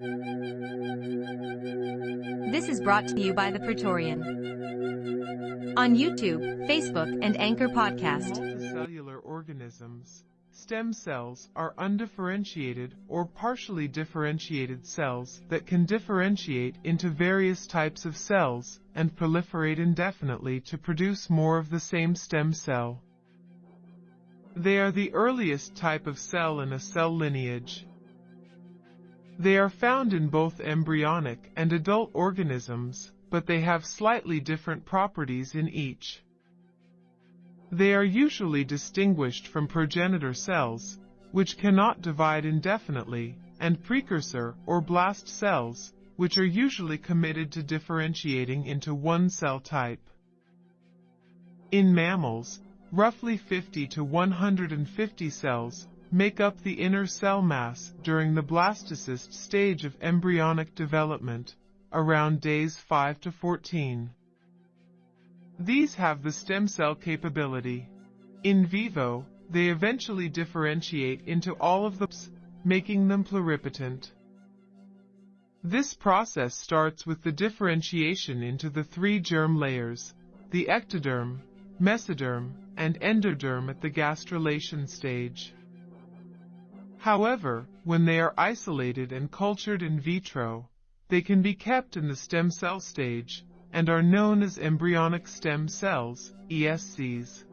This is brought to you by the Praetorian. On YouTube, Facebook, and Anchor Podcast. Multicellular organisms. Stem cells are undifferentiated or partially differentiated cells that can differentiate into various types of cells and proliferate indefinitely to produce more of the same stem cell. They are the earliest type of cell in a cell lineage. They are found in both embryonic and adult organisms, but they have slightly different properties in each. They are usually distinguished from progenitor cells, which cannot divide indefinitely, and precursor or blast cells, which are usually committed to differentiating into one cell type. In mammals, roughly 50 to 150 cells make up the inner cell mass during the blastocyst stage of embryonic development, around days 5 to 14. These have the stem cell capability. In vivo, they eventually differentiate into all of the making them pluripotent. This process starts with the differentiation into the three germ layers, the ectoderm, mesoderm, and endoderm at the gastrulation stage. However, when they are isolated and cultured in vitro, they can be kept in the stem cell stage, and are known as embryonic stem cells, ESCs.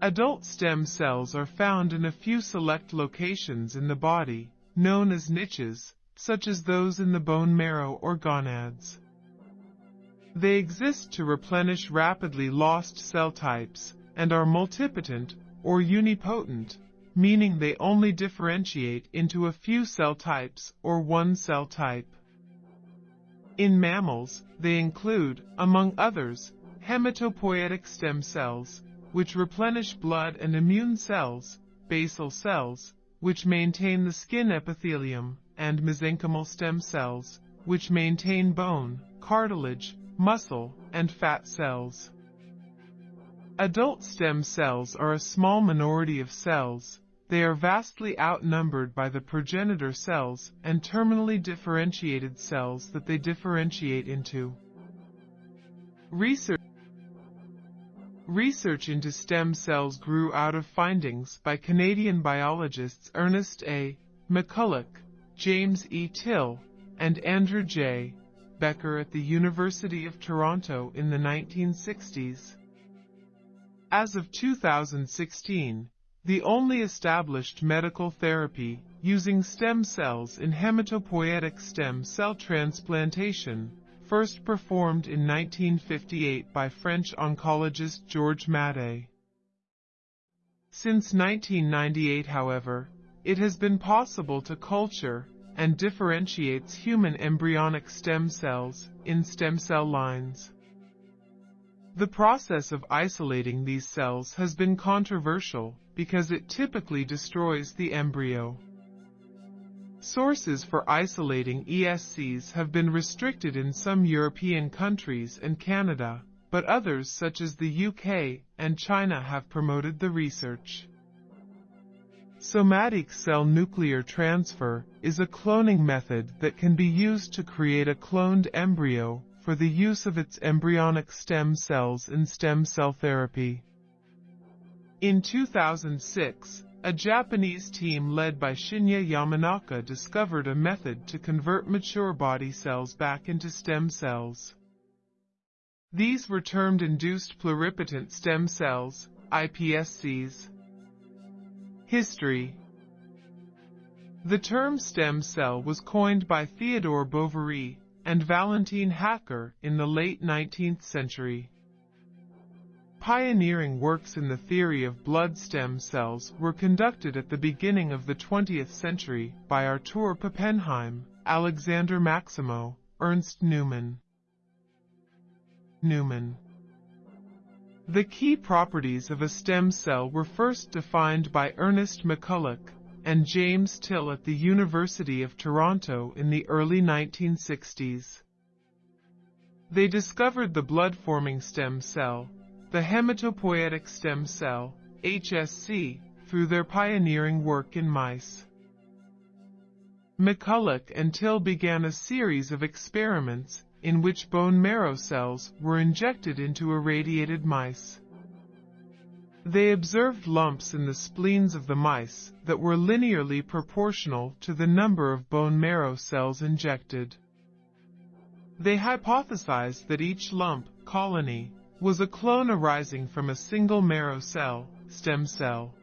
Adult stem cells are found in a few select locations in the body, known as niches, such as those in the bone marrow or gonads. They exist to replenish rapidly lost cell types, and are multipotent, or unipotent, meaning they only differentiate into a few cell types or one cell type. In mammals, they include, among others, hematopoietic stem cells, which replenish blood and immune cells, basal cells, which maintain the skin epithelium, and mesenchymal stem cells, which maintain bone, cartilage, muscle, and fat cells. Adult stem cells are a small minority of cells, they are vastly outnumbered by the progenitor cells and terminally differentiated cells that they differentiate into. Research Research into stem cells grew out of findings by Canadian biologists Ernest A. McCulloch, James E. Till, and Andrew J. Becker at the University of Toronto in the 1960s. As of 2016, the only established medical therapy using stem cells in hematopoietic stem cell transplantation, first performed in 1958 by French oncologist Georges Mathé. Since 1998, however, it has been possible to culture and differentiates human embryonic stem cells in stem cell lines. The process of isolating these cells has been controversial because it typically destroys the embryo. Sources for isolating ESCs have been restricted in some European countries and Canada, but others such as the UK and China have promoted the research. Somatic cell nuclear transfer is a cloning method that can be used to create a cloned embryo for the use of its embryonic stem cells in stem cell therapy. In 2006, a Japanese team led by Shinya Yamanaka discovered a method to convert mature body cells back into stem cells. These were termed induced pluripotent stem cells, iPSCs. History The term stem cell was coined by Theodore Boveri and Valentine Häcker in the late 19th century. Pioneering works in the theory of blood stem cells were conducted at the beginning of the 20th century by Artur Pappenheim, Alexander Maximow, Ernst Neumann. Neumann The key properties of a stem cell were first defined by Ernest McCulloch and James Till at the University of Toronto in the early 1960s. They discovered the blood-forming stem cell, the hematopoietic stem cell, HSC, through their pioneering work in mice. McCulloch and Till began a series of experiments in which bone marrow cells were injected into irradiated mice. They observed lumps in the spleens of the mice that were linearly proportional to the number of bone marrow cells injected. They hypothesized that each lump, colony, was a clone arising from a single marrow cell, stem cell.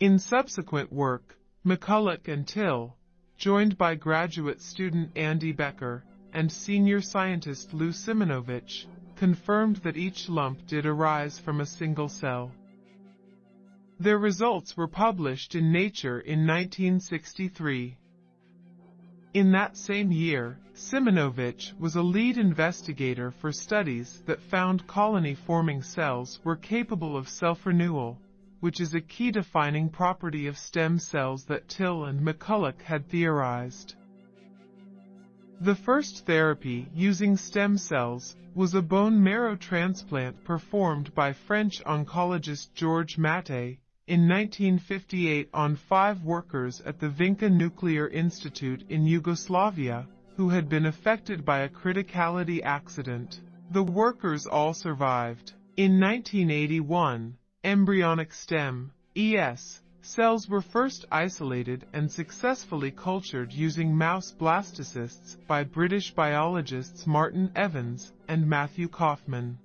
In subsequent work, McCulloch and Till, joined by graduate student Andy Becker and senior scientist Lou Siminovitch, confirmed that each lump did arise from a single cell. Their results were published in Nature in 1963. In that same year, Siminovitch was a lead investigator for studies that found colony-forming cells were capable of self-renewal, which is a key defining property of stem cells that Till and McCulloch had theorized. The first therapy using stem cells was a bone marrow transplant performed by French oncologist Georges Mathé in 1958 on five workers at the Vinča Nuclear Institute in Yugoslavia who had been affected by a criticality accident. The workers all survived. In 1981, embryonic stem, ES, cells were first isolated and successfully cultured using mouse blastocysts by British biologists Martin Evans and Matthew Kaufman.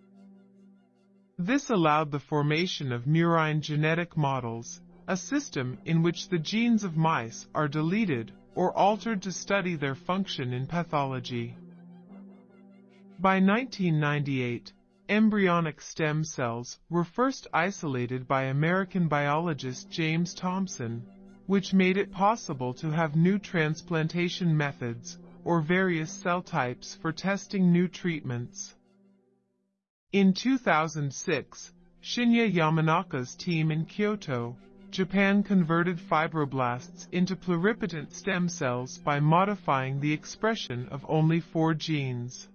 This allowed the formation of murine genetic models, a system in which the genes of mice are deleted or altered to study their function in pathology. By 1998, embryonic stem cells were first isolated by American biologist James Thomson, which made it possible to have new transplantation methods or various cell types for testing new treatments. In 2006, Shinya Yamanaka's team in Kyoto, Japan converted fibroblasts into pluripotent stem cells by modifying the expression of only four genes.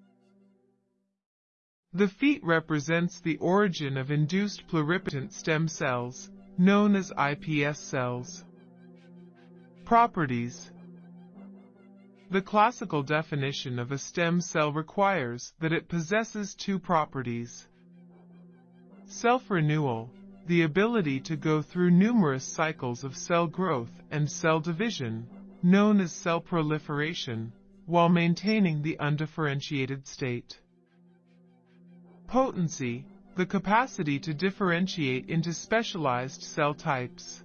The feat represents the origin of induced pluripotent stem cells, known as iPS cells. Properties the classical definition of a stem cell requires that it possesses two properties. Self-renewal, the ability to go through numerous cycles of cell growth and cell division, known as cell proliferation, while maintaining the undifferentiated state. Potency, the capacity to differentiate into specialized cell types.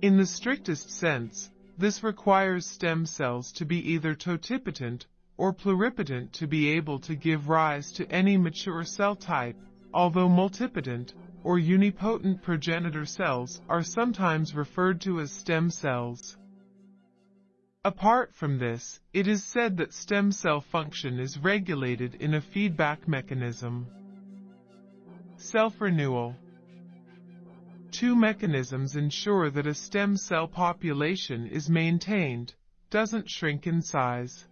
In the strictest sense, this requires stem cells to be either totipotent or pluripotent to be able to give rise to any mature cell type, although multipotent or unipotent progenitor cells are sometimes referred to as stem cells. Apart from this, it is said that stem cell function is regulated in a feedback mechanism. Self-renewal Two mechanisms ensure that a stem cell population is maintained, doesn't shrink in size.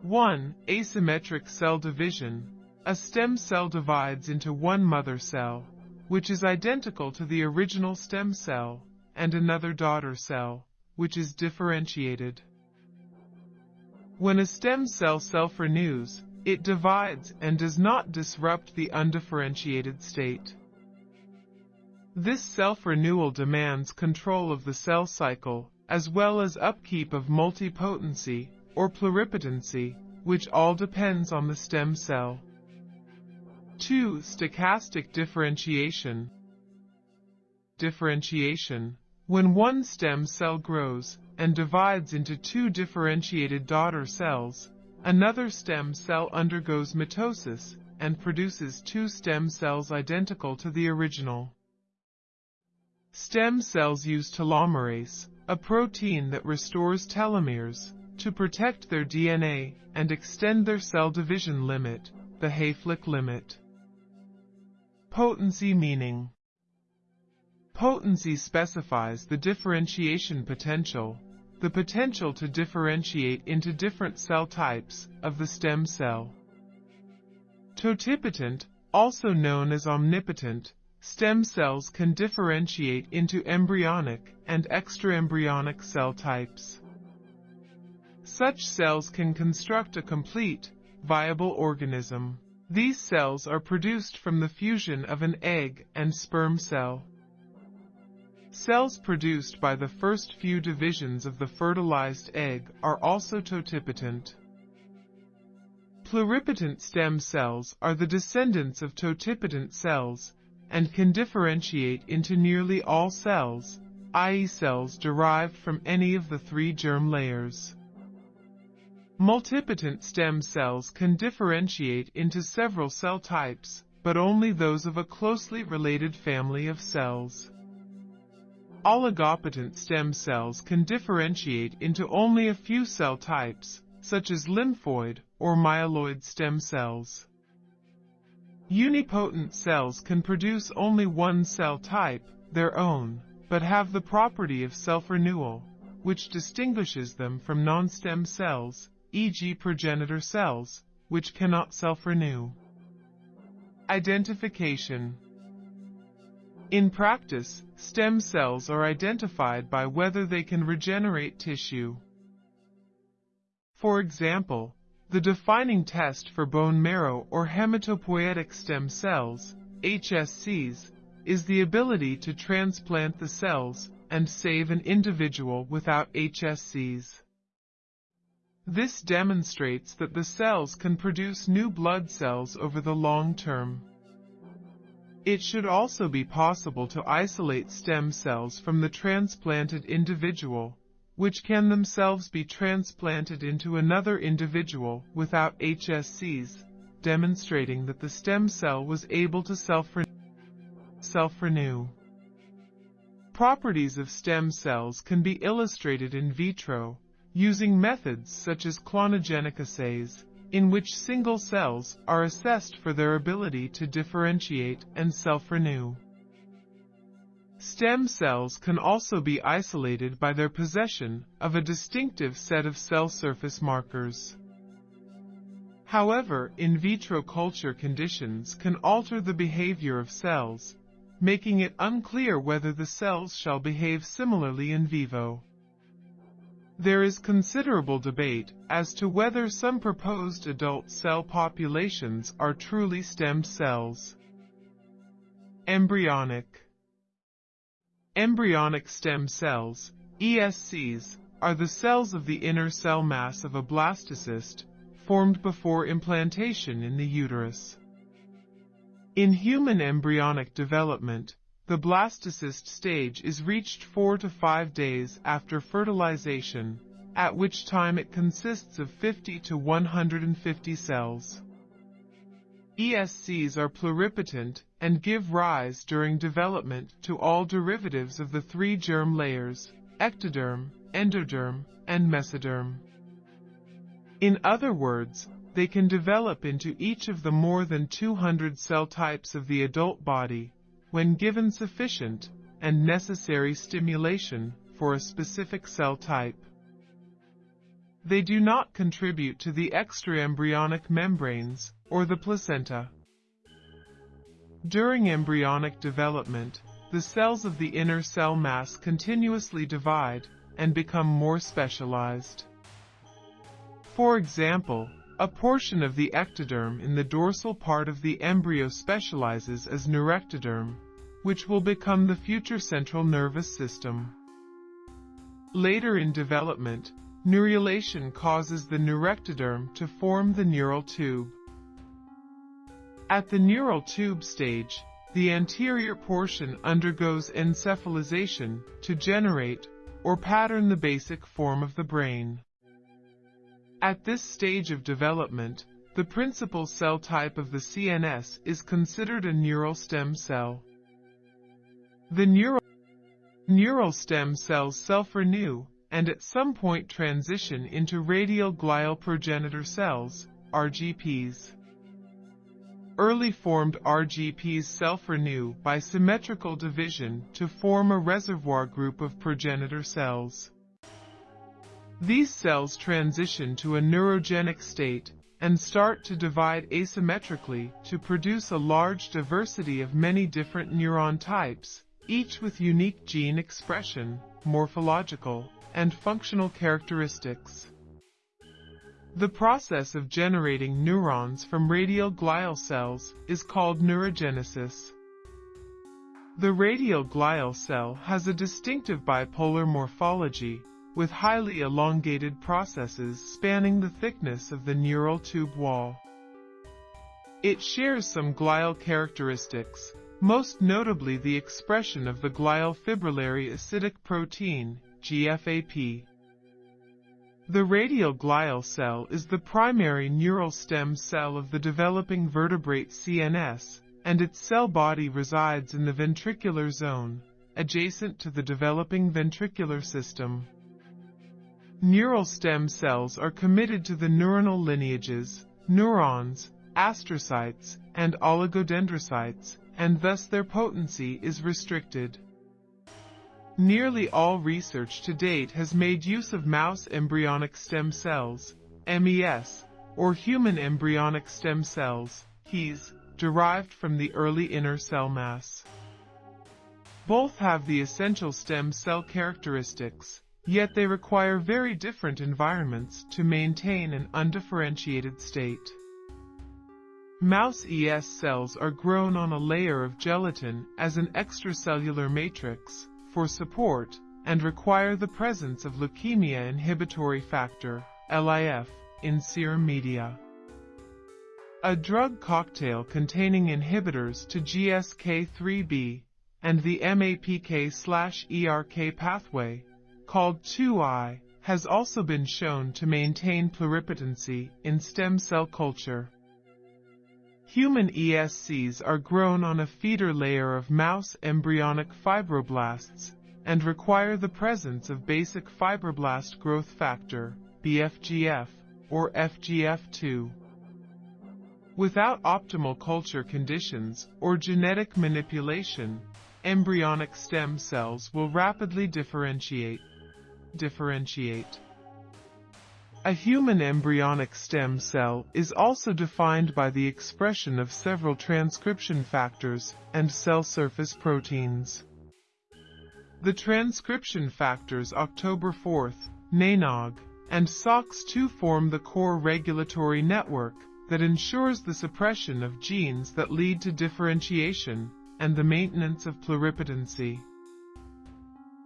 1. Asymmetric cell division. A stem cell divides into one mother cell, which is identical to the original stem cell, and another daughter cell, which is differentiated. When a stem cell self-renews, it divides and does not disrupt the undifferentiated state. This self-renewal demands control of the cell cycle, as well as upkeep of multipotency, or pluripotency, which all depends on the stem cell. 2. Stochastic differentiation. Differentiation. When one stem cell grows and divides into two differentiated daughter cells, another stem cell undergoes mitosis and produces two stem cells identical to the original. Stem cells use telomerase, a protein that restores telomeres, to protect their DNA and extend their cell division limit, the Hayflick limit. Potency meaning Potency specifies the differentiation potential, the potential to differentiate into different cell types of the stem cell. Totipotent, also known as omnipotent, stem cells can differentiate into embryonic and extraembryonic cell types. Such cells can construct a complete, viable organism. These cells are produced from the fusion of an egg and sperm cell. Cells produced by the first few divisions of the fertilized egg are also totipotent. Pluripotent stem cells are the descendants of totipotent cells and can differentiate into nearly all cells, i.e. cells derived from any of the three germ layers. Multipotent stem cells can differentiate into several cell types, but only those of a closely related family of cells. Oligopotent stem cells can differentiate into only a few cell types, such as lymphoid or myeloid stem cells. Unipotent cells can produce only one cell type, their own, but have the property of self-renewal, which distinguishes them from non-stem cells, e.g. progenitor cells, which cannot self-renew. Identification in practice, stem cells are identified by whether they can regenerate tissue. For example, the defining test for bone marrow or hematopoietic stem cells, HSCs, is the ability to transplant the cells and save an individual without HSCs. This demonstrates that the cells can produce new blood cells over the long term. It should also be possible to isolate stem cells from the transplanted individual, which can themselves be transplanted into another individual without HSCs, demonstrating that the stem cell was able to self-renew. Properties of stem cells can be illustrated in vitro, using methods such as clonogenic assays, in which single cells are assessed for their ability to differentiate and self-renew. Stem cells can also be isolated by their possession of a distinctive set of cell surface markers. However, in vitro culture conditions can alter the behavior of cells, making it unclear whether the cells shall behave similarly in vivo. There is considerable debate as to whether some proposed adult cell populations are truly stem cells. Embryonic Embryonic stem cells, ESCs, are the cells of the inner cell mass of a blastocyst, formed before implantation in the uterus. In human embryonic development, the blastocyst stage is reached 4 to 5 days after fertilization, at which time it consists of 50 to 150 cells. ESCs are pluripotent and give rise during development to all derivatives of the three germ layers, ectoderm, endoderm, and mesoderm. In other words, they can develop into each of the more than 200 cell types of the adult body, when given sufficient and necessary stimulation for a specific cell type. They do not contribute to the extraembryonic membranes or the placenta. During embryonic development, the cells of the inner cell mass continuously divide and become more specialized. For example, a portion of the ectoderm in the dorsal part of the embryo specializes as neurectoderm, which will become the future central nervous system. Later in development, neurulation causes the neurectoderm to form the neural tube. At the neural tube stage, the anterior portion undergoes encephalization to generate or pattern the basic form of the brain. At this stage of development, the principal cell type of the CNS is considered a neural stem cell. The neural, neural stem cells self-renew and at some point transition into radial glial progenitor cells, RGPs. Early formed RGPs self-renew by symmetrical division to form a reservoir group of progenitor cells. These cells transition to a neurogenic state and start to divide asymmetrically to produce a large diversity of many different neuron types, each with unique gene expression, morphological, and functional characteristics. The process of generating neurons from radial glial cells is called neurogenesis. The radial glial cell has a distinctive bipolar morphology, with highly elongated processes spanning the thickness of the neural tube wall. It shares some glial characteristics, most notably the expression of the glial fibrillary acidic protein, GFAP. The radial glial cell is the primary neural stem cell of the developing vertebrate CNS, and its cell body resides in the ventricular zone, adjacent to the developing ventricular system. Neural stem cells are committed to the neuronal lineages, neurons, astrocytes, and oligodendrocytes, and thus their potency is restricted. Nearly all research to date has made use of mouse embryonic stem cells, MES, or human embryonic stem cells, HES, derived from the early inner cell mass. Both have the essential stem cell characteristics, yet they require very different environments to maintain an undifferentiated state. Mouse ES cells are grown on a layer of gelatin as an extracellular matrix for support and require the presence of leukemia inhibitory factor, LIF, in serum media. A drug cocktail containing inhibitors to GSK3B and the MAPK-ERK pathway, called 2I, has also been shown to maintain pluripotency in stem cell culture. Human ESCs are grown on a feeder layer of mouse embryonic fibroblasts and require the presence of basic fibroblast growth factor, BFGF, or FGF2. Without optimal culture conditions or genetic manipulation, embryonic stem cells will rapidly differentiate. Differentiate. A human embryonic stem cell is also defined by the expression of several transcription factors and cell surface proteins. The transcription factors October 4th, NANOG, and SOX2 form the core regulatory network that ensures the suppression of genes that lead to differentiation and the maintenance of pluripotency.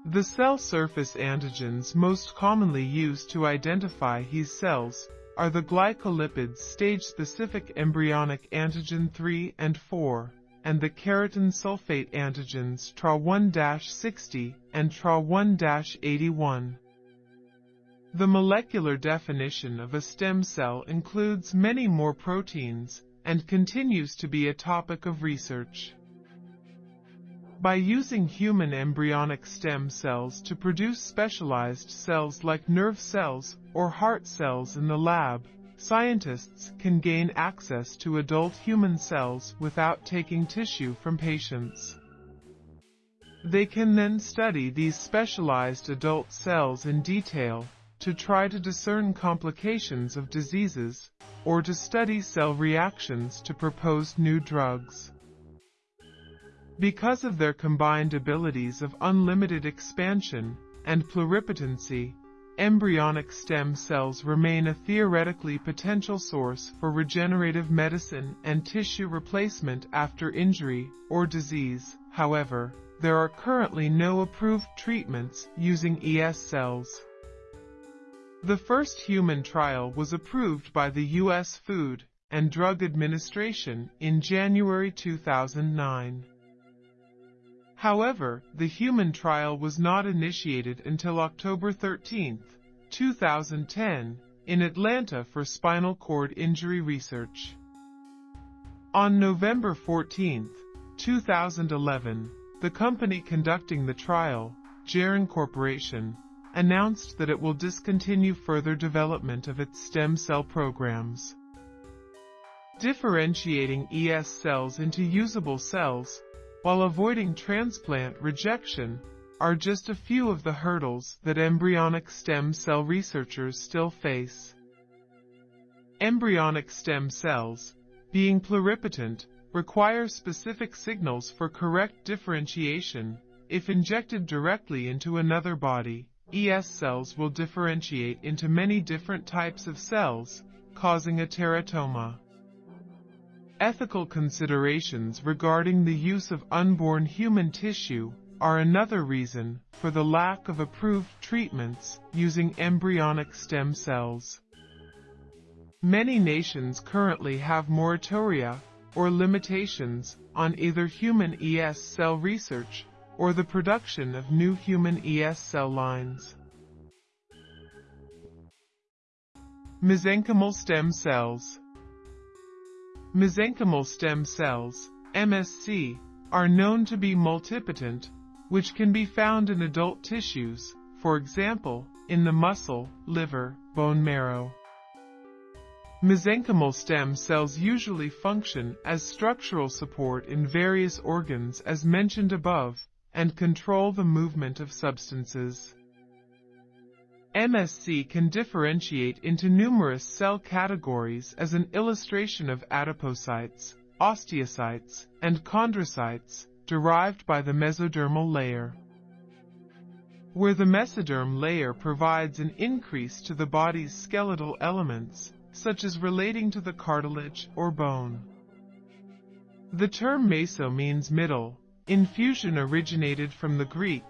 The cell surface antigens most commonly used to identify HES cells are the glycolipids stage-specific embryonic antigen 3 and 4, and the keratan sulfate antigens TRA1-60 and TRA1-81. The molecular definition of a stem cell includes many more proteins and continues to be a topic of research. By using human embryonic stem cells to produce specialized cells like nerve cells or heart cells in the lab, scientists can gain access to adult human cells without taking tissue from patients. They can then study these specialized adult cells in detail to try to discern complications of diseases or to study cell reactions to propose new drugs. Because of their combined abilities of unlimited expansion and pluripotency, embryonic stem cells remain a theoretically potential source for regenerative medicine and tissue replacement after injury or disease. However, there are currently no approved treatments using ES cells. The first human trial was approved by the U.S. Food and Drug Administration in January 2009. However, the human trial was not initiated until October 13, 2010, in Atlanta for spinal cord injury research. On November 14, 2011, the company conducting the trial, Geron Corporation, announced that it will discontinue further development of its stem cell programs. Differentiating ES cells into usable cells while avoiding transplant rejection, are just a few of the hurdles that embryonic stem cell researchers still face. Embryonic stem cells, being pluripotent, require specific signals for correct differentiation. If injected directly into another body, ES cells will differentiate into many different types of cells, causing a teratoma. Ethical considerations regarding the use of unborn human tissue are another reason for the lack of approved treatments using embryonic stem cells. Many nations currently have moratoria or limitations on either human ES cell research or the production of new human ES cell lines. Mesenchymal stem cells Mesenchymal stem cells, MSC, are known to be multipotent, which can be found in adult tissues, for example, in the muscle, liver, bone marrow. Mesenchymal stem cells usually function as structural support in various organs as mentioned above, and control the movement of substances. MSC can differentiate into numerous cell categories as an illustration of adipocytes, osteocytes, and chondrocytes, derived by the mesodermal layer. Where the mesoderm layer provides an increase to the body's skeletal elements, such as relating to the cartilage or bone. The term meso means middle. Infusion originated from the Greek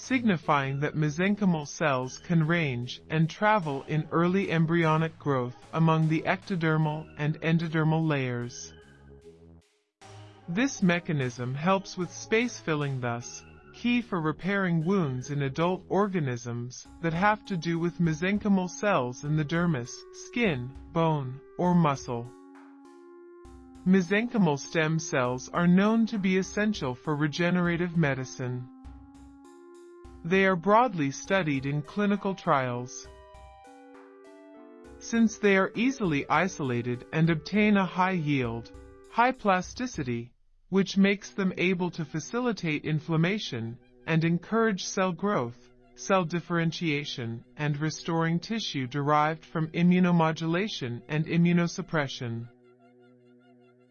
signifying that mesenchymal cells can range and travel in early embryonic growth among the ectodermal and endodermal layers. This mechanism helps with space filling thus, key for repairing wounds in adult organisms that have to do with mesenchymal cells in the dermis, skin, bone, or muscle. Mesenchymal stem cells are known to be essential for regenerative medicine. They are broadly studied in clinical trials. Since they are easily isolated and obtain a high yield, high plasticity, which makes them able to facilitate inflammation and encourage cell growth, cell differentiation, and restoring tissue derived from immunomodulation and immunosuppression.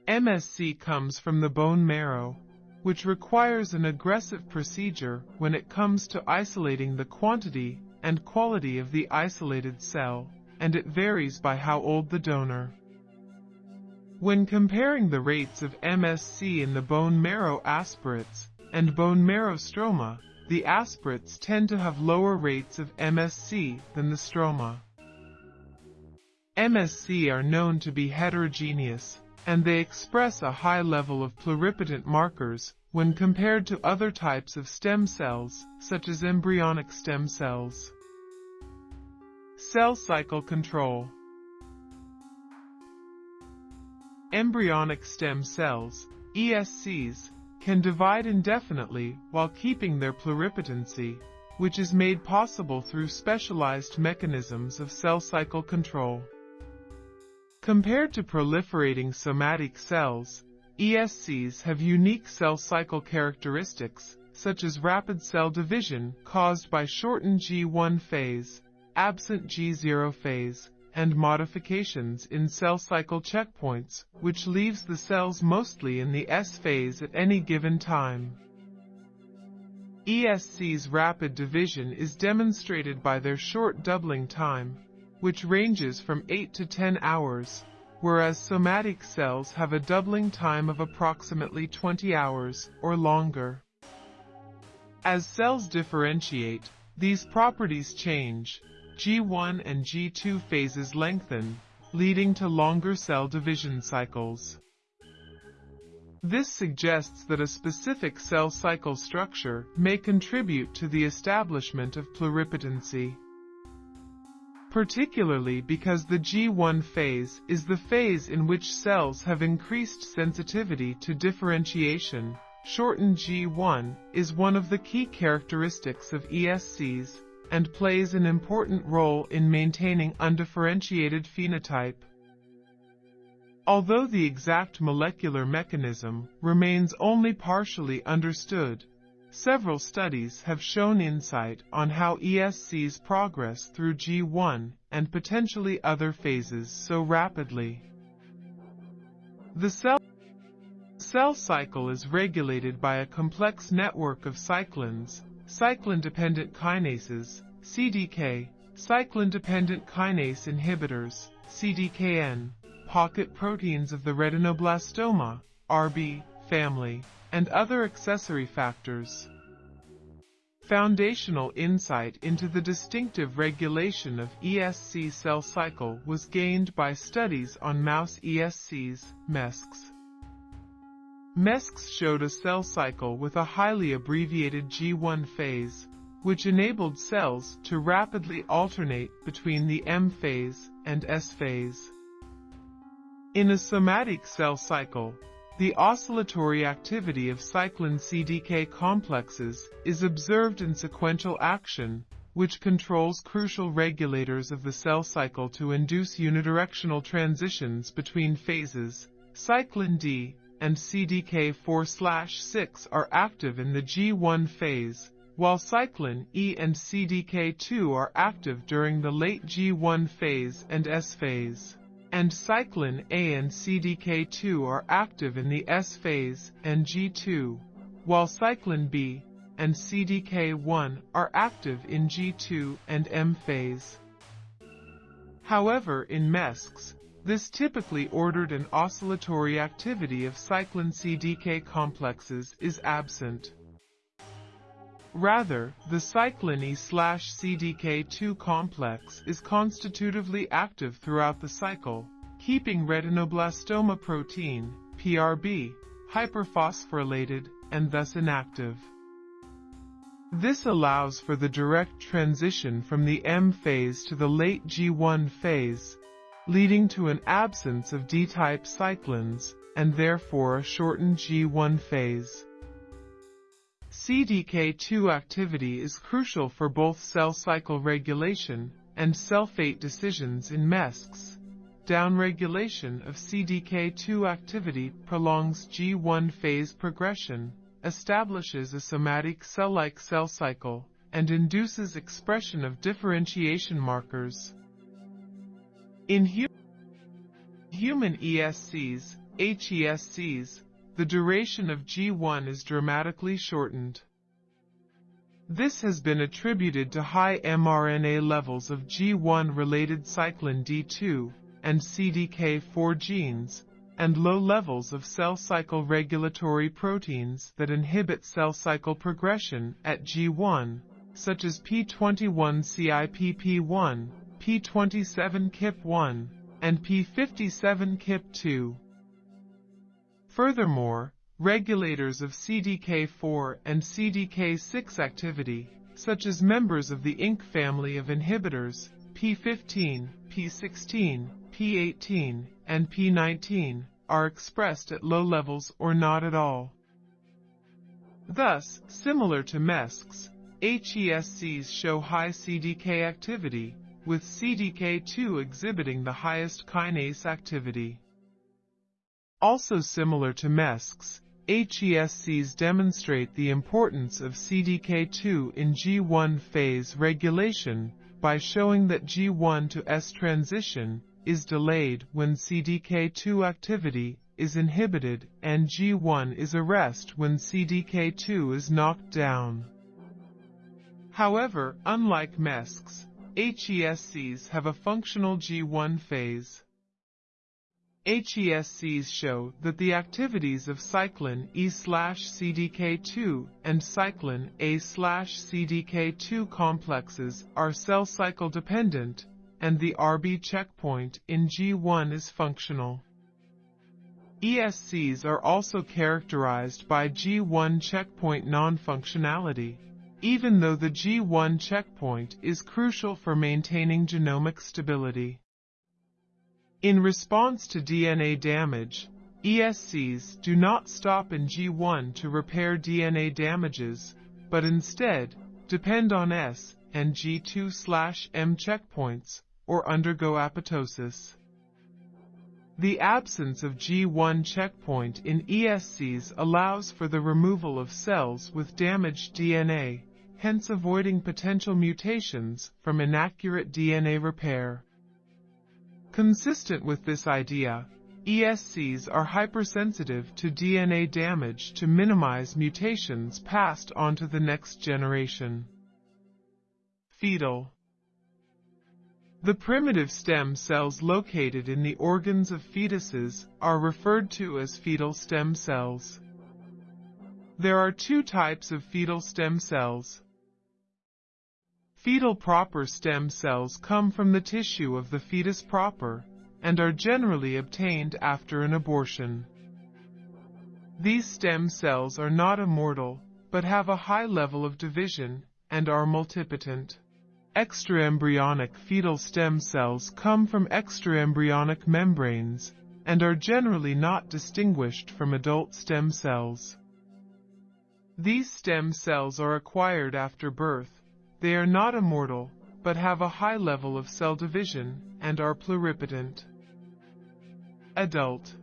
MSC comes from the bone marrow, which requires an aggressive procedure when it comes to isolating the quantity and quality of the isolated cell, and it varies by how old the donor. When comparing the rates of MSC in the bone marrow aspirates and bone marrow stroma, the aspirates tend to have lower rates of MSC than the stroma. MSC are known to be heterogeneous, and they express a high level of pluripotent markers when compared to other types of stem cells, such as embryonic stem cells. Cell cycle control. Embryonic stem cells, ESCs, can divide indefinitely while keeping their pluripotency, which is made possible through specialized mechanisms of cell cycle control. Compared to proliferating somatic cells, ESCs have unique cell cycle characteristics, such as rapid cell division caused by shortened G1 phase, absent G0 phase, and modifications in cell cycle checkpoints, which leaves the cells mostly in the S phase at any given time. ESC's rapid division is demonstrated by their short doubling time, which ranges from 8 to 10 hours, whereas somatic cells have a doubling time of approximately 20 hours or longer. As cells differentiate, these properties change. G1 and G2 phases lengthen, leading to longer cell division cycles. This suggests that a specific cell cycle structure may contribute to the establishment of pluripotency particularly because the G1 phase is the phase in which cells have increased sensitivity to differentiation. Shortened G1 is one of the key characteristics of ESCs and plays an important role in maintaining undifferentiated phenotype. Although the exact molecular mechanism remains only partially understood, Several studies have shown insight on how ESCs progress through G1 and potentially other phases so rapidly. The cell cell cycle is regulated by a complex network of cyclins, cyclin-dependent kinases, CDK, cyclin-dependent kinase inhibitors, CDKN, pocket proteins of the retinoblastoma, RB, family, and other accessory factors. Foundational insight into the distinctive regulation of ESC cell cycle was gained by studies on mouse ESCs, MESCs. MESCs showed a cell cycle with a highly abbreviated G1 phase, which enabled cells to rapidly alternate between the M phase and S phase. In a somatic cell cycle, the oscillatory activity of cyclin CDK complexes is observed in sequential action, which controls crucial regulators of the cell cycle to induce unidirectional transitions between phases. Cyclin D and CDK4-6 are active in the G1 phase, while cyclin E and CDK2 are active during the late G1 phase and S phase and cyclin A and CDK2 are active in the S phase and G2, while cyclin B and CDK1 are active in G2 and M phase. However, in MESCs, this typically ordered and oscillatory activity of cyclin CDK complexes is absent. Rather, the cyclin E/CDK2 complex is constitutively active throughout the cycle, keeping retinoblastoma protein, PRB, hyperphosphorylated and thus inactive. This allows for the direct transition from the M phase to the late G1 phase, leading to an absence of D-type cyclins, and therefore a shortened G1 phase. CDK2 activity is crucial for both cell cycle regulation and cell fate decisions in MESCs. Downregulation of CDK2 activity prolongs G1 phase progression, establishes a somatic cell-like cell cycle, and induces expression of differentiation markers. In hu human ESCs, HESCs, the duration of G1 is dramatically shortened. This has been attributed to high mRNA levels of G1-related cyclin D2 and CDK4 genes, and low levels of cell cycle regulatory proteins that inhibit cell cycle progression at G1, such as P21CIP1, P27KIP1, and P57KIP2. Furthermore, regulators of CDK4 and CDK6 activity, such as members of the INK family of inhibitors, P15, P16, P18, and P19, are expressed at low levels or not at all. Thus, similar to MESCs, HESCs show high CDK activity, with CDK2 exhibiting the highest kinase activity. Also similar to MESCs, HESCs demonstrate the importance of CDK2 in G1 phase regulation by showing that G1 to S transition is delayed when CDK2 activity is inhibited and G1 is arrest when CDK2 is knocked down. However, unlike MESCs, HESCs have a functional G1 phase. HESCs show that the activities of cyclin E/CDK2 and cyclin A/CDK2 complexes are cell cycle dependent, and the RB checkpoint in G1 is functional. ESCs are also characterized by G1 checkpoint non-functionality, even though the G1 checkpoint is crucial for maintaining genomic stability. In response to DNA damage, ESCs do not stop in G1 to repair DNA damages, but instead depend on S and G2-M checkpoints or undergo apoptosis. The absence of G1 checkpoint in ESCs allows for the removal of cells with damaged DNA, hence avoiding potential mutations from inaccurate DNA repair. Consistent with this idea, ESCs are hypersensitive to DNA damage to minimize mutations passed on to the next generation. Fetal The primitive stem cells located in the organs of fetuses are referred to as fetal stem cells. There are two types of fetal stem cells. Fetal proper stem cells come from the tissue of the fetus proper, and are generally obtained after an abortion. These stem cells are not immortal, but have a high level of division and are multipotent. Extraembryonic fetal stem cells come from extraembryonic membranes and are generally not distinguished from adult stem cells. These stem cells are acquired after birth. They are not immortal, but have a high level of cell division and are pluripotent. Adult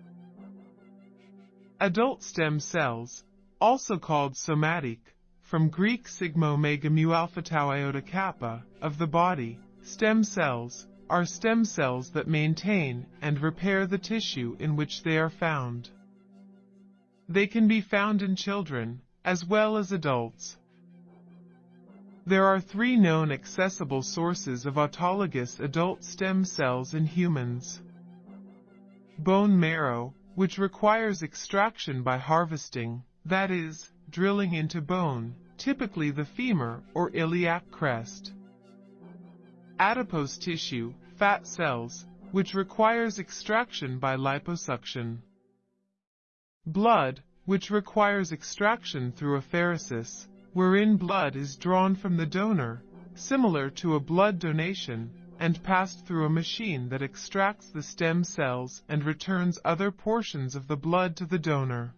Adult stem cells, also called somatic, from Greek sigma omega mu alpha tau iota kappa, of the body, stem cells, are stem cells that maintain and repair the tissue in which they are found. They can be found in children, as well as adults. There are three known accessible sources of autologous adult stem cells in humans. Bone marrow, which requires extraction by harvesting, that is, drilling into bone, typically the femur or iliac crest. Adipose tissue, fat cells, which requires extraction by liposuction. Blood, which requires extraction through apheresis, wherein blood is drawn from the donor, similar to a blood donation, and passed through a machine that extracts the stem cells and returns other portions of the blood to the donor.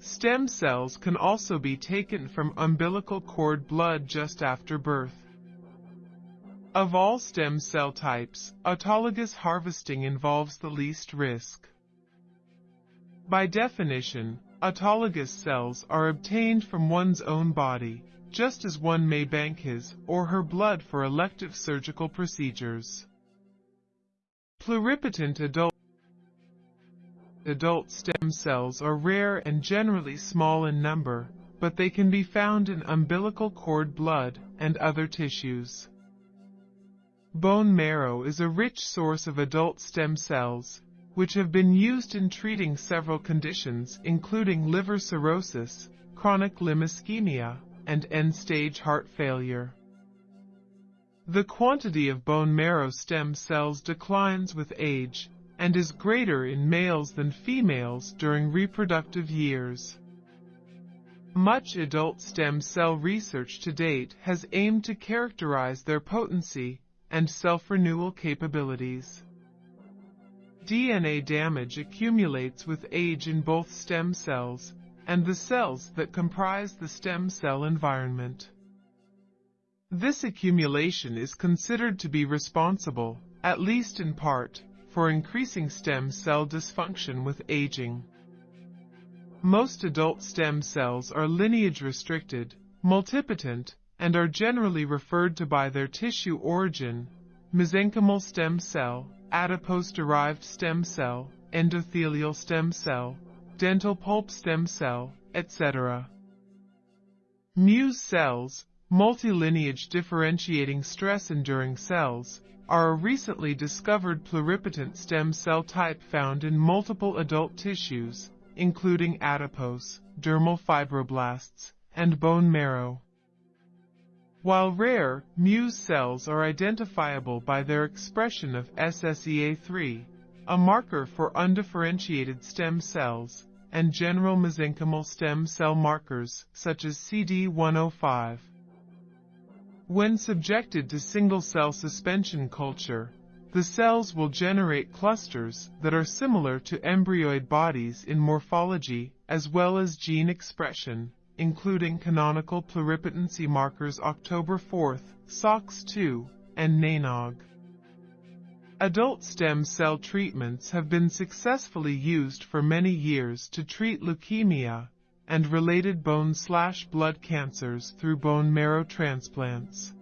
Stem cells can also be taken from umbilical cord blood just after birth. Of all stem cell types, autologous harvesting involves the least risk. By definition, Autologous cells are obtained from one's own body, just as one may bank his or her blood for elective surgical procedures. Pluripotent adult Adult stem cells are rare and generally small in number, but they can be found in umbilical cord blood and other tissues. Bone marrow is a rich source of adult stem cells, which have been used in treating several conditions including liver cirrhosis, chronic limb ischemia, and end-stage heart failure. The quantity of bone marrow stem cells declines with age and is greater in males than females during reproductive years. Much adult stem cell research to date has aimed to characterize their potency and self-renewal capabilities. DNA damage accumulates with age in both stem cells and the cells that comprise the stem cell environment. This accumulation is considered to be responsible, at least in part, for increasing stem cell dysfunction with aging. Most adult stem cells are lineage restricted, multipotent, and are generally referred to by their tissue origin, mesenchymal stem cell, adipose-derived stem cell, endothelial stem cell, dental pulp stem cell, etc. Muse cells, multilineage differentiating stress-enduring cells, are a recently discovered pluripotent stem cell type found in multiple adult tissues, including adipose, dermal fibroblasts, and bone marrow. While rare, Muse cells are identifiable by their expression of SSEA3, a marker for undifferentiated stem cells, and general mesenchymal stem cell markers, such as CD105. When subjected to single-cell suspension culture, the cells will generate clusters that are similar to embryoid bodies in morphology as well as gene expression, including canonical pluripotency markers October 4, SOX2, and NANOG. Adult stem cell treatments have been successfully used for many years to treat leukemia and related bone slash blood cancers through bone marrow transplants.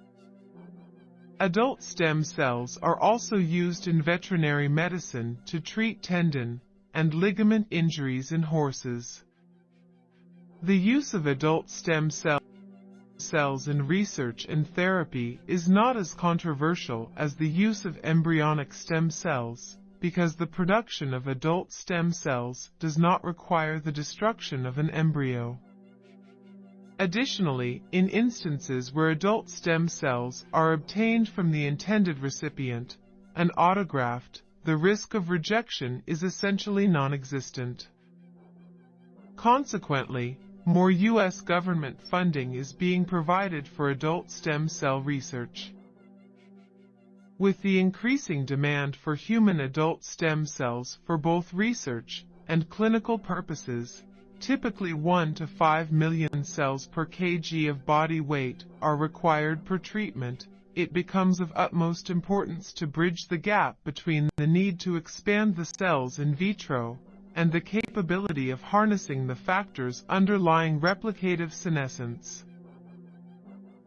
Adult stem cells are also used in veterinary medicine to treat tendon and ligament injuries in horses. The use of adult stem cell cells in research and therapy is not as controversial as the use of embryonic stem cells, because the production of adult stem cells does not require the destruction of an embryo. Additionally, in instances where adult stem cells are obtained from the intended recipient, an autograft, the risk of rejection is essentially non-existent. Consequently, more U.S. government funding is being provided for adult stem cell research. With the increasing demand for human adult stem cells for both research and clinical purposes, typically 1 to 5 million cells per kg of body weight are required per treatment, it becomes of utmost importance to bridge the gap between the need to expand the cells in vitro and the capability of harnessing the factors underlying replicative senescence.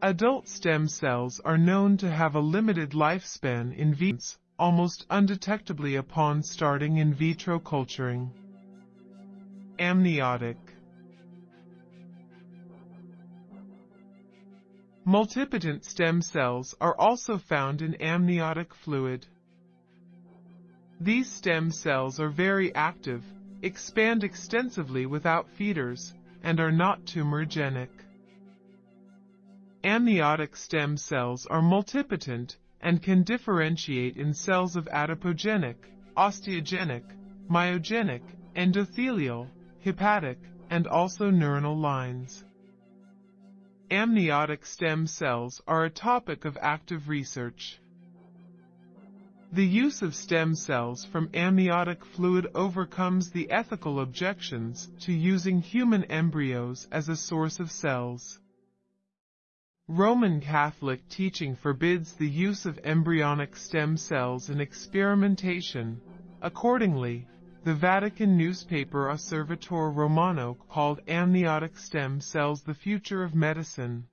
Adult stem cells are known to have a limited lifespan in vitro, almost undetectably upon starting in vitro culturing. Amniotic Multipotent stem cells are also found in amniotic fluid. These stem cells are very active, expand extensively without feeders, and are not tumorigenic. Amniotic stem cells are multipotent and can differentiate in cells of adipogenic, osteogenic, myogenic, endothelial, hepatic, and also neuronal lines. Amniotic stem cells are a topic of active research. The use of stem cells from amniotic fluid overcomes the ethical objections to using human embryos as a source of cells. Roman Catholic teaching forbids the use of embryonic stem cells in experimentation. Accordingly, the Vatican newspaper Osservatore Romano called amniotic stem cells the future of medicine.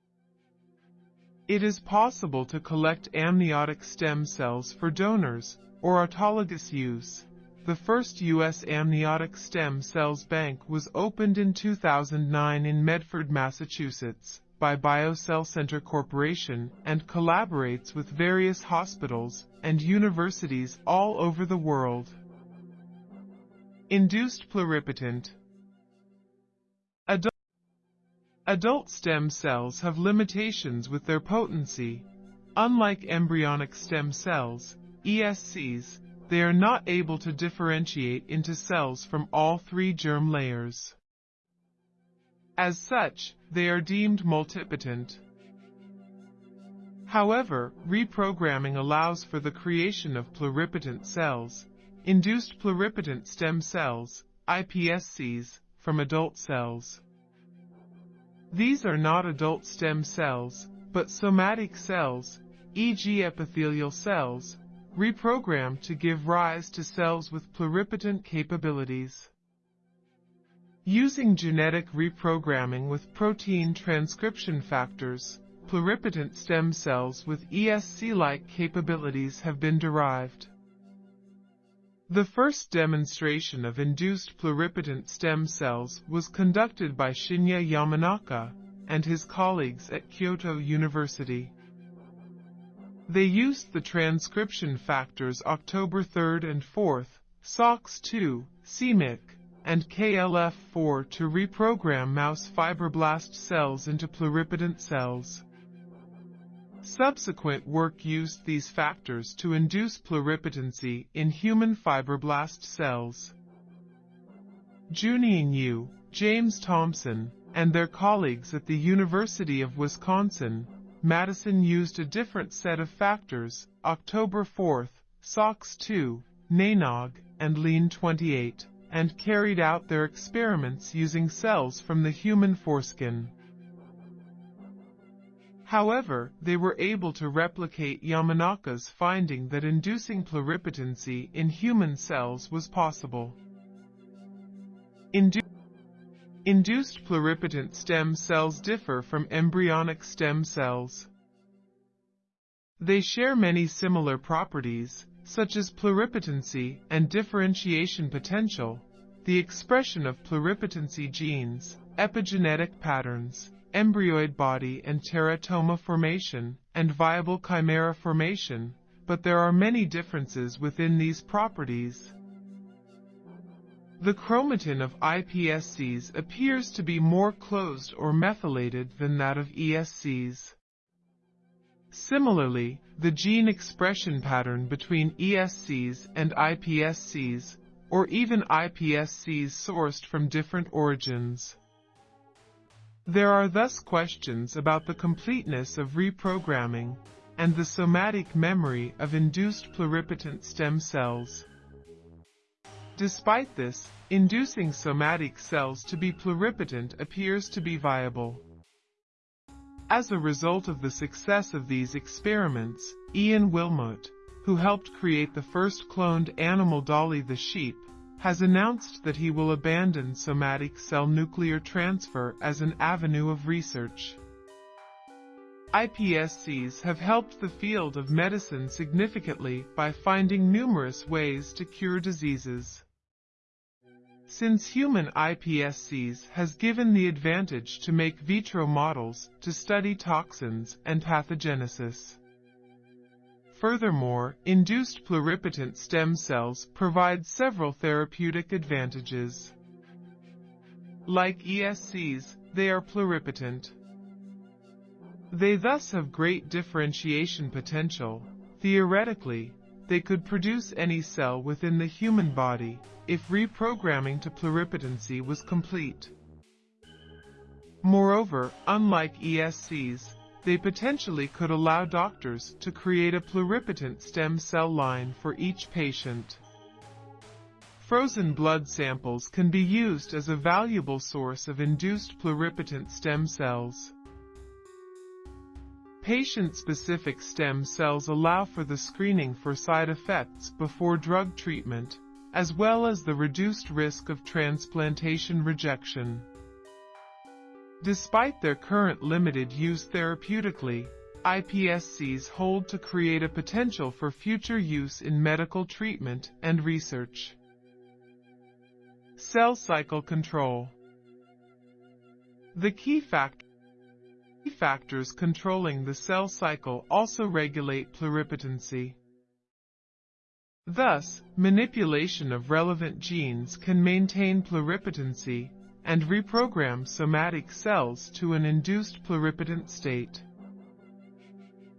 It is possible to collect amniotic stem cells for donors or autologous use. The first U.S. amniotic stem cells bank was opened in 2009 in Medford, Massachusetts by BioCell Center Corporation and collaborates with various hospitals and universities all over the world. Induced pluripotent. Adult stem cells have limitations with their potency. Unlike embryonic stem cells, ESCs, they are not able to differentiate into cells from all three germ layers. As such, they are deemed multipotent. However, reprogramming allows for the creation of pluripotent cells, Induced pluripotent stem cells, iPSCs, from adult cells. These are not adult stem cells, but somatic cells, e.g. epithelial cells, reprogrammed to give rise to cells with pluripotent capabilities. Using genetic reprogramming with protein transcription factors, pluripotent stem cells with ESC-like capabilities have been derived. The first demonstration of induced pluripotent stem cells was conducted by Shinya Yamanaka and his colleagues at Kyoto University. They used the transcription factors October 3rd and 4th, SOX2, CMYC, and KLF4 to reprogram mouse fibroblast cells into pluripotent cells. Subsequent work used these factors to induce pluripotency in human fibroblast cells. Junying Yu, James Thomson, and their colleagues at the University of Wisconsin, Madison used a different set of factors, October 4th, SOX2, NANOG, and LIN28, and carried out their experiments using cells from the human foreskin. However, they were able to replicate Yamanaka's finding that inducing pluripotency in human cells was possible. Indu induced pluripotent stem cells differ from embryonic stem cells. They share many similar properties, such as pluripotency and differentiation potential, the expression of pluripotency genes, epigenetic patterns, embryoid body and teratoma formation, and viable chimera formation, but there are many differences within these properties. The chromatin of iPSCs appears to be more closed or methylated than that of ESCs. Similarly, the gene expression pattern between ESCs and iPSCs, or even iPSCs sourced from different origins. There are thus questions about the completeness of reprogramming and the somatic memory of induced pluripotent stem cells. Despite this, inducing somatic cells to be pluripotent appears to be viable. As a result of the success of these experiments, Ian Wilmut, who helped create the first cloned animal Dolly the sheep, has announced that he will abandon somatic cell nuclear transfer as an avenue of research. iPSCs have helped the field of medicine significantly by finding numerous ways to cure diseases. Since human iPSCs has given the advantage to make vitro models to study toxins and pathogenesis. Furthermore, induced pluripotent stem cells provide several therapeutic advantages. Like ESCs, they are pluripotent. They thus have great differentiation potential. Theoretically, they could produce any cell within the human body if reprogramming to pluripotency was complete. Moreover, unlike ESCs, they potentially could allow doctors to create a pluripotent stem cell line for each patient. Frozen blood samples can be used as a valuable source of induced pluripotent stem cells. Patient-specific stem cells allow for the screening for side effects before drug treatment, as well as the reduced risk of transplantation rejection. Despite their current limited use therapeutically, iPSCs hold to create a potential for future use in medical treatment and research. Cell cycle control. The key fact factors controlling the cell cycle also regulate pluripotency. Thus, manipulation of relevant genes can maintain pluripotency and reprogram somatic cells to an induced pluripotent state.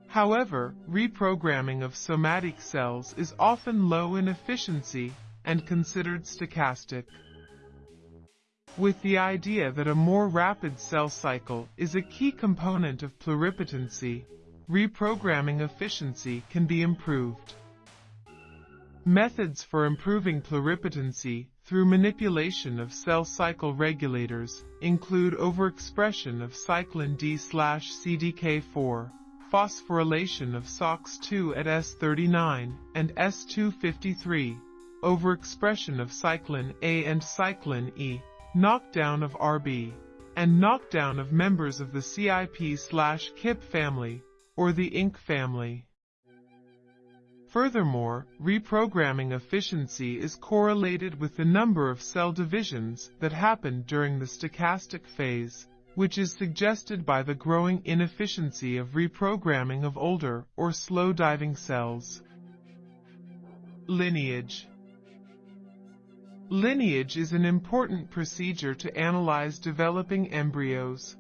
However, reprogramming of somatic cells is often low in efficiency and considered stochastic. With the idea that a more rapid cell cycle is a key component of pluripotency, reprogramming efficiency can be improved. Methods for improving pluripotency through manipulation of cell cycle regulators include overexpression of cyclin D/CDK4, phosphorylation of SOX2 at S39 and S253, overexpression of cyclin A and cyclin E, knockdown of RB, and knockdown of members of the CIP/KIP family or the INK family. Furthermore, reprogramming efficiency is correlated with the number of cell divisions that happen during the stochastic phase, which is suggested by the growing inefficiency of reprogramming of older or slow-diving cells. Lineage Lineage is an important procedure to analyze developing embryos.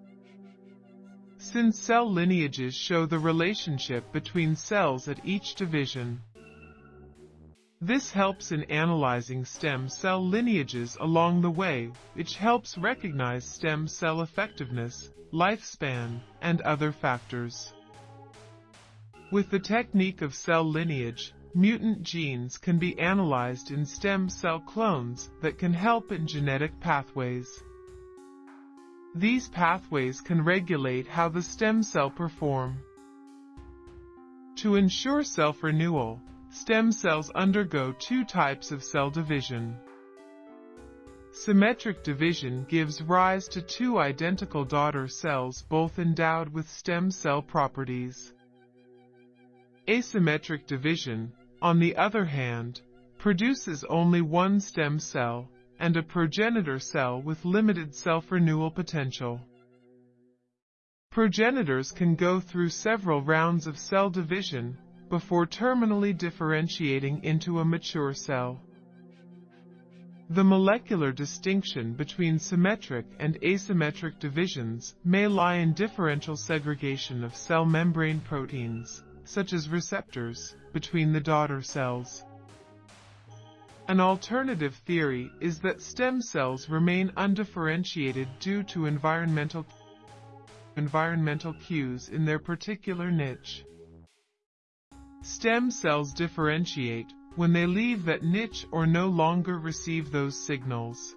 Since cell lineages show the relationship between cells at each division. This helps in analyzing stem cell lineages along the way, which helps recognize stem cell effectiveness, lifespan, and other factors. With the technique of cell lineage, mutant genes can be analyzed in stem cell clones that can help in genetic pathways. These pathways can regulate how the stem cell perform. To ensure self-renewal, stem cells undergo two types of cell division. Symmetric division gives rise to two identical daughter cells both endowed with stem cell properties. Asymmetric division, on the other hand, produces only one stem cell and a progenitor cell with limited self-renewal potential. Progenitors can go through several rounds of cell division before terminally differentiating into a mature cell. The molecular distinction between symmetric and asymmetric divisions may lie in differential segregation of cell membrane proteins, such as receptors, between the daughter cells. An alternative theory is that stem cells remain undifferentiated due to environmental environmental cues in their particular niche. Stem cells differentiate when they leave that niche or no longer receive those signals.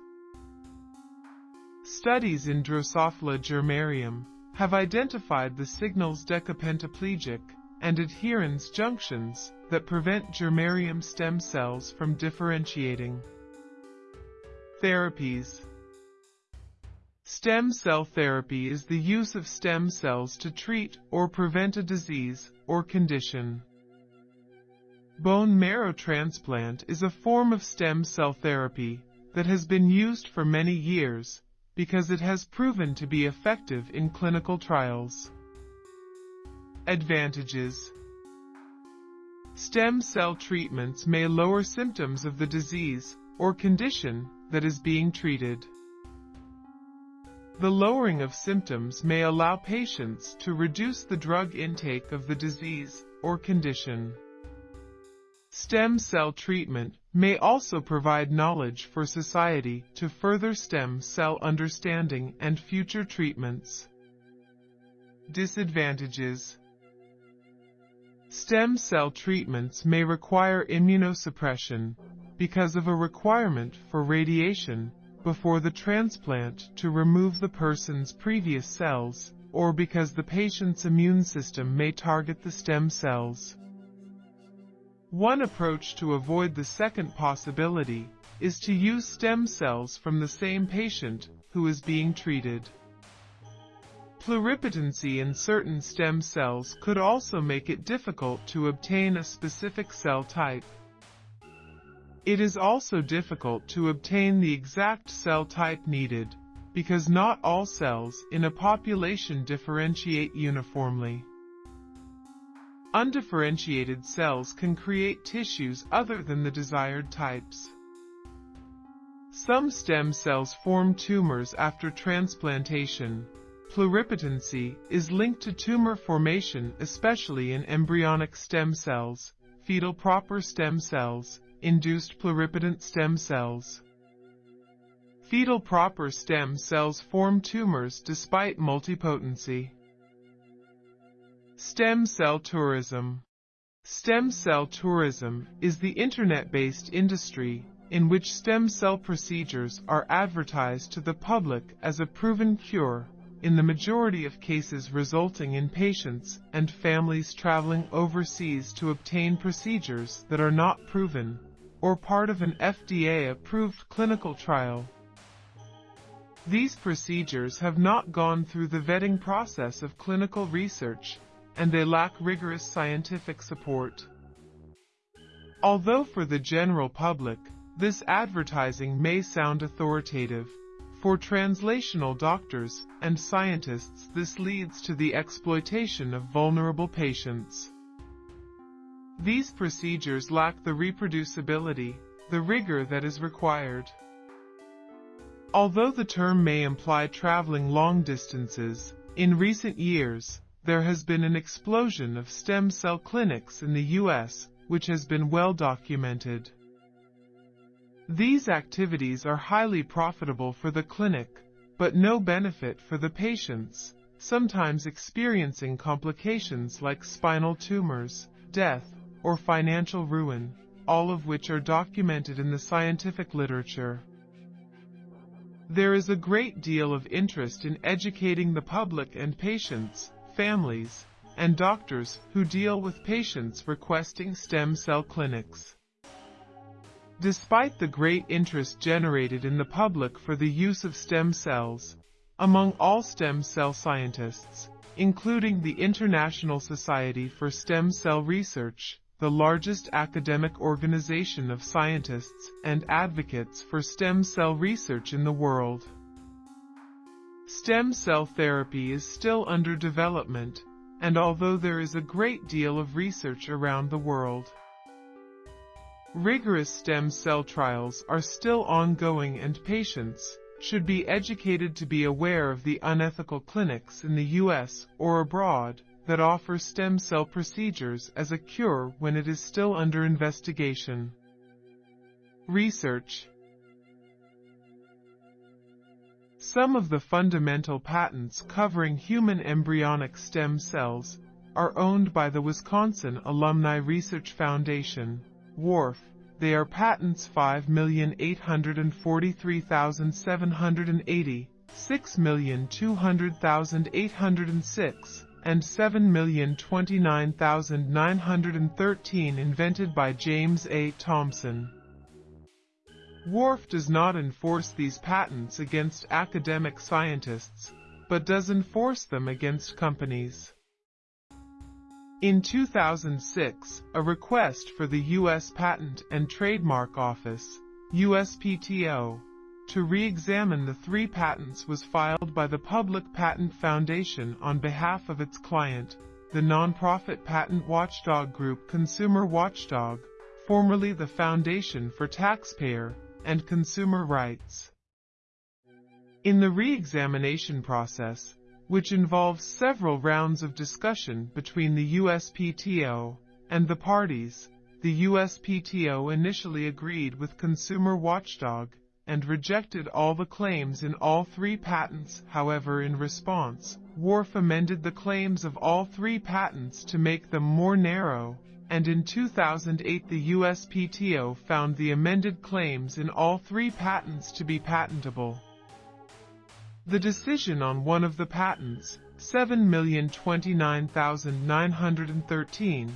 Studies in Drosophila germarium have identified the signals decapentaplegic and adherens junctions that prevent germarium stem cells from differentiating. Therapies Stem cell therapy is the use of stem cells to treat or prevent a disease or condition. Bone marrow transplant is a form of stem cell therapy that has been used for many years because it has proven to be effective in clinical trials. Advantages Stem cell treatments may lower symptoms of the disease or condition that is being treated. The lowering of symptoms may allow patients to reduce the drug intake of the disease or condition. Stem cell treatment may also provide knowledge for society to further stem cell understanding and future treatments. Disadvantages Stem cell treatments may require immunosuppression because of a requirement for radiation before the transplant to remove the person's previous cells or because the patient's immune system may target the stem cells. One approach to avoid the second possibility is to use stem cells from the same patient who is being treated. Pluripotency in certain stem cells could also make it difficult to obtain a specific cell type. It is also difficult to obtain the exact cell type needed, because not all cells in a population differentiate uniformly. Undifferentiated cells can create tissues other than the desired types. Some stem cells form tumors after transplantation. Pluripotency is linked to tumor formation especially in embryonic stem cells, fetal proper stem cells, induced pluripotent stem cells. Fetal proper stem cells form tumors despite multipotency. Stem cell tourism. Stem cell tourism is the internet-based industry in which stem cell procedures are advertised to the public as a proven cure, in the majority of cases resulting in patients and families traveling overseas to obtain procedures that are not proven, or part of an FDA-approved clinical trial. These procedures have not gone through the vetting process of clinical research and they lack rigorous scientific support. Although for the general public, this advertising may sound authoritative, for translational doctors and scientists this leads to the exploitation of vulnerable patients. These procedures lack the reproducibility, the rigor that is required. Although the term may imply traveling long distances, in recent years, there has been an explosion of stem cell clinics in the U.S., which has been well documented. These activities are highly profitable for the clinic, but no benefit for the patients, sometimes experiencing complications like spinal tumors, death, or financial ruin, all of which are documented in the scientific literature. There is a great deal of interest in educating the public and patients, families, and doctors who deal with patients requesting stem cell clinics. Despite the great interest generated in the public for the use of stem cells, among all stem cell scientists, including the International Society for Stem Cell Research, the largest academic organization of scientists and advocates for stem cell research in the world. Stem cell therapy is still under development, and although there is a great deal of research around the world, rigorous stem cell trials are still ongoing and patients should be educated to be aware of the unethical clinics in the US or abroad that offer stem cell procedures as a cure when it is still under investigation. Research Some of the fundamental patents covering human embryonic stem cells are owned by the Wisconsin Alumni Research Foundation, WARF. They are patents 5,843,780, 6,200,806, and 7,029,913 invented by James A. Thomson. WARF does not enforce these patents against academic scientists, but does enforce them against companies. In 2006, a request for the U.S. Patent and Trademark Office, USPTO, to re-examine the three patents was filed by the Public Patent Foundation on behalf of its client, the nonprofit patent watchdog group Consumer Watchdog, formerly the Foundation for Taxpayer and Consumer Rights. In the re-examination process, which involves several rounds of discussion between the USPTO and the parties, the USPTO initially agreed with Consumer Watchdog and rejected all the claims in all three patents. However, in response, WARF amended the claims of all three patents to make them more narrow, and in 2008 the USPTO found the amended claims in all three patents to be patentable. The decision on one of the patents, 7,029,913,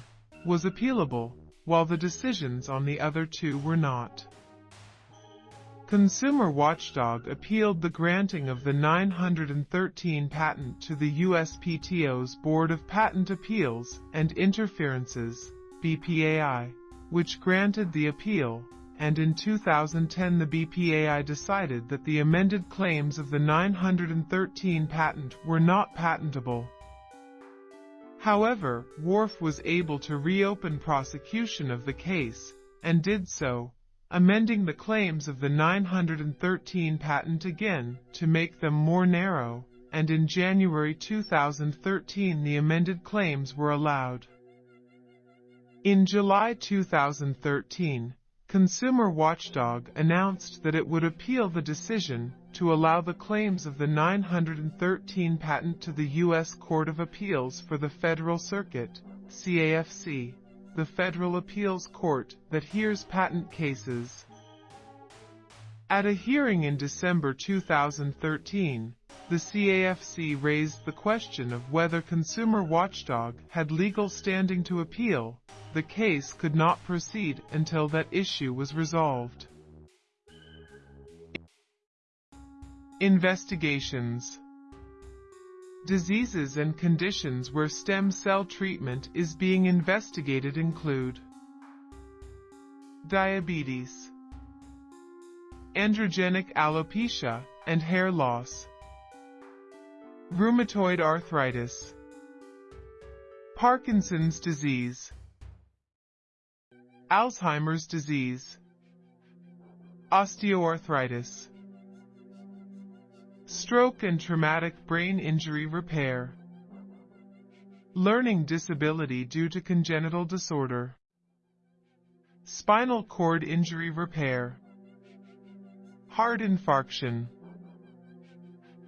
was appealable, while the decisions on the other two were not. Consumer Watchdog appealed the granting of the 913 patent to the USPTO's Board of Patent Appeals and Interferences, BPAI, which granted the appeal, and in 2010 the BPAI decided that the amended claims of the 913 patent were not patentable. However, WARF was able to reopen prosecution of the case, and did so, amending the claims of the 913 patent again to make them more narrow, and in January 2013 the amended claims were allowed. In July 2013, Consumer Watchdog announced that it would appeal the decision to allow the claims of the 913 patent to the U.S. Court of Appeals for the Federal Circuit, CAFC the Federal Appeals Court that hears patent cases. At a hearing in December 2013, the CAFC raised the question of whether Consumer Watchdog had legal standing to appeal. The case could not proceed until that issue was resolved. Investigations Diseases and conditions where stem cell treatment is being investigated include diabetes, androgenic alopecia and hair loss, rheumatoid arthritis, Parkinson's disease, Alzheimer's disease, osteoarthritis, Stroke and traumatic brain injury repair. Learning disability due to congenital disorder. Spinal cord injury repair. Heart infarction.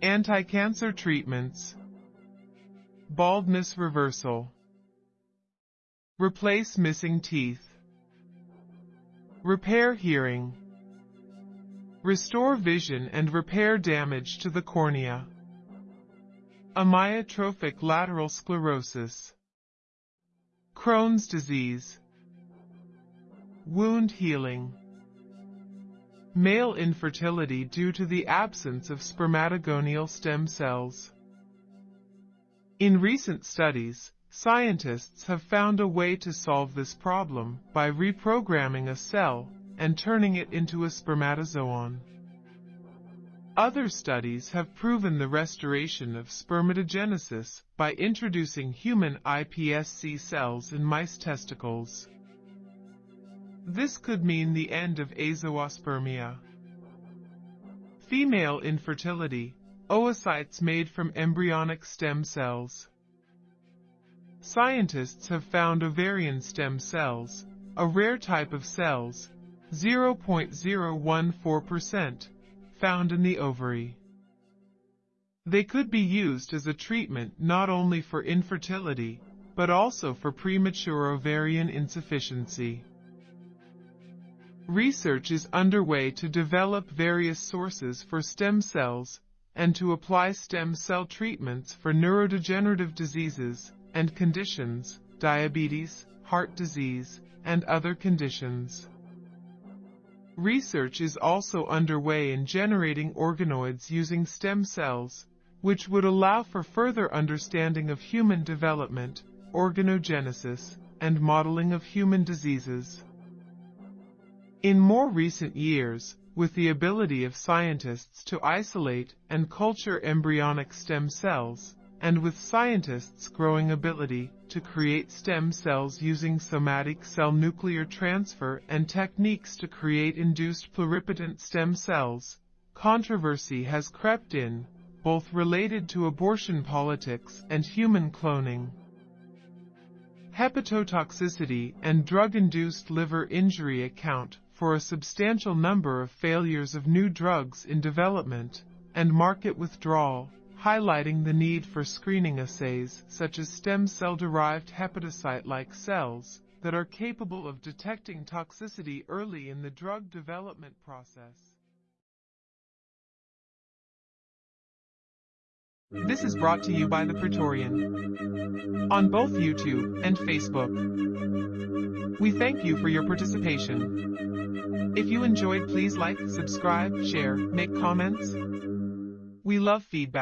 Anti-cancer treatments. Baldness reversal. Replace missing teeth. Repair hearing. restore vision and repair damage to the cornea. Amyotrophic lateral sclerosis. Crohn's disease. Wound healing. Male infertility due to the absence of spermatogonial stem cells. In recent studies, scientists have found a way to solve this problem by reprogramming a cell and turning it into a spermatozoon. Other studies have proven the restoration of spermatogenesis by introducing human iPSC cells in mice testicles. This could mean the end of azoospermia. Female infertility, oocytes made from embryonic stem cells. Scientists have found ovarian stem cells, a rare type of cells, 0.014%, found in the ovary. They could be used as a treatment not only for infertility, but also for premature ovarian insufficiency. Research is underway to develop various sources for stem cells and to apply stem cell treatments for neurodegenerative diseases and conditions, diabetes, heart disease, and other conditions. Research is also underway in generating organoids using stem cells, which would allow for further understanding of human development, organogenesis, and modeling of human diseases. In more recent years, with the ability of scientists to isolate and culture embryonic stem cells, and with scientists' growing ability to create stem cells using somatic cell nuclear transfer and techniques to create induced pluripotent stem cells, controversy has crept in, both related to abortion politics and human cloning. Hepatotoxicity and drug-induced liver injury account for a substantial number of failures of new drugs in development and market withdrawal highlighting the need for screening assays such as stem cell-derived hepatocyte-like cells that are capable of detecting toxicity early in the drug development process. This is brought to you by The Praetorian on both YouTube and Facebook. We thank you for your participation. If you enjoyed please like, subscribe, share, make comments. We love feedback.